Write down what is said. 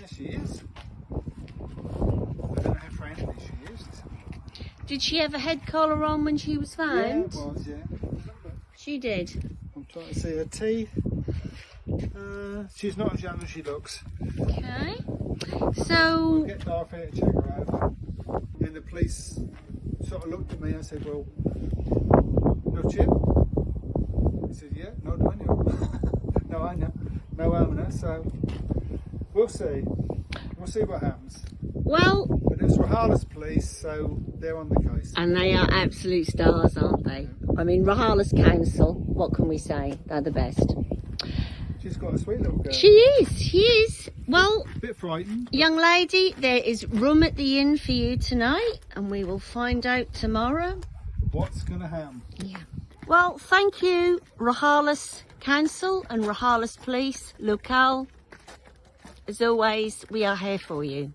Yes, she is. I don't know how friendly she is. Did she have a head collar on when she was Yeah, found? it was, yeah. She did. I'm trying to see her teeth. Uh, she's not as young as she looks. Okay. So, we Get Darth here to check her out. And the police sort of looked at me and said, well, no chip? I said, yeah, no dueño. no año. No owner, so we'll see. We'll see what happens. well, But it's Rojales police, so they're on the case. and they are absolute stars, aren't they? I mean, Rojales council, what can we say? They're the best. She's got a sweet little girl. She is, she is. Well, a bit frightened. young lady, there is room at the inn for you tonight, and we will find out tomorrow. What's going to happen? Yeah. Well, thank you, Rojales Council and Rojales Police, Locale. As always, we are here for you.